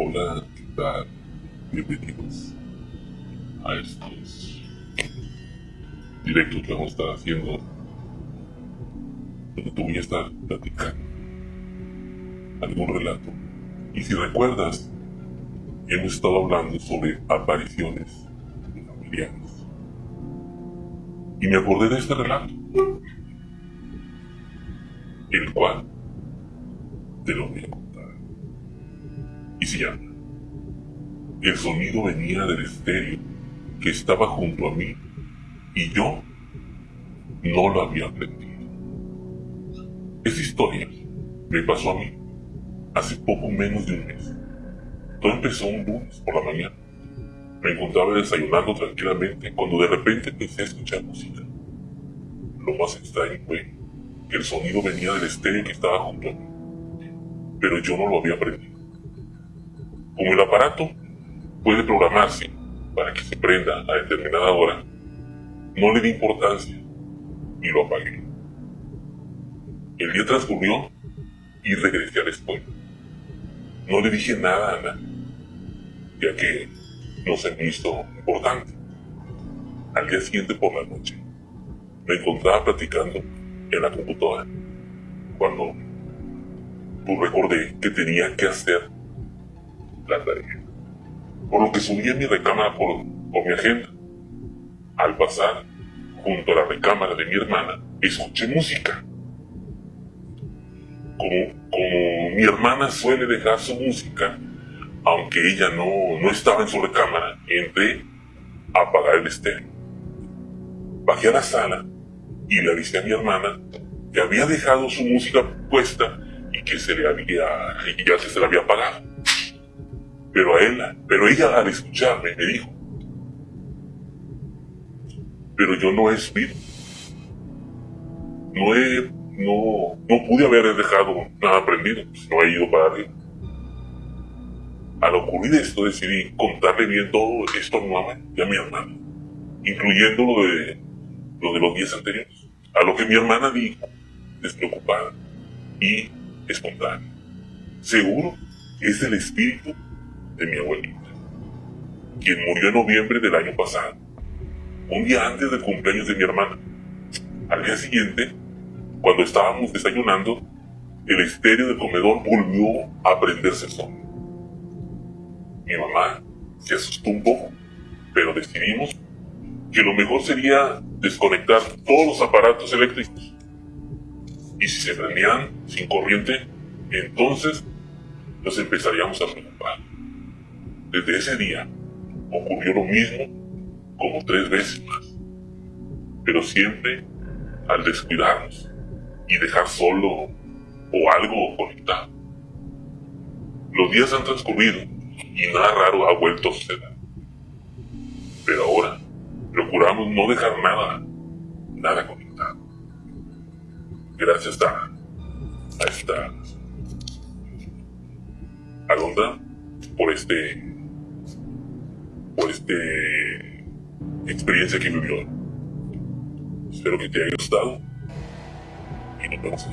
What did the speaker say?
Hola, ¿qué tal? Bienvenidos a estos directos que vamos a estar haciendo. Donde te voy a estar platicando algún relato. Y si recuerdas, hemos estado hablando sobre apariciones familiares. Y me acordé de este relato, el cual te lo voy El sonido venía del estéreo que estaba junto a mí y yo no lo había aprendido. Esa historia me pasó a mí hace poco menos de un mes. Todo empezó un lunes por la mañana. Me encontraba desayunando tranquilamente cuando de repente empecé a escuchar música. Lo más extraño fue que el sonido venía del estéreo que estaba junto a mí, pero yo no lo había aprendido. Como el aparato puede programarse para que se prenda a determinada hora, no le di importancia y lo apagué. El día transcurrió y regresé a la escuela. No le dije nada a Ana, ya que no se me hizo importante. Al día siguiente por la noche, me encontraba platicando en la computadora cuando pues, recordé que tenía que hacer Por lo que subí a mi recámara por, por mi agenda. Al pasar junto a la recámara de mi hermana, escuché música. Como, como mi hermana suele dejar su música, aunque ella no, no estaba en su recámara, entré a apagar el estéreo. Bajé a la sala y le avisé a mi hermana que había dejado su música puesta y que se le había, y ya se, se la había apagado. Pero a ella, pero ella al escucharme me dijo, pero yo no he espíritu. No he, no, no pude haber dejado nada aprendido, pues no he ido para arriba. Al ocurrir esto decidí contarle bien todo esto a mi mamá y a mi hermana, incluyendo lo de, lo de los días anteriores. A lo que mi hermana dijo, despreocupada y espontánea. Seguro es el espíritu de mi abuelita, quien murió en noviembre del año pasado, un día antes del cumpleaños de mi hermana. Al día siguiente, cuando estábamos desayunando, el estéreo del comedor volvió a prenderse solo. Mi mamá se asustó un poco, pero decidimos que lo mejor sería desconectar todos los aparatos eléctricos. Y si se prendían sin corriente, entonces nos empezaríamos a preocupar. Desde ese día ocurrió lo mismo como tres veces más, pero siempre al descuidarnos y dejar solo o algo conectado. Los días han transcurrido y nada raro ha vuelto a suceder. Pero ahora procuramos no dejar nada, nada conectado. Gracias a, a esta por este por este experiencia que vivió. Espero que te haya gustado y nos vemos.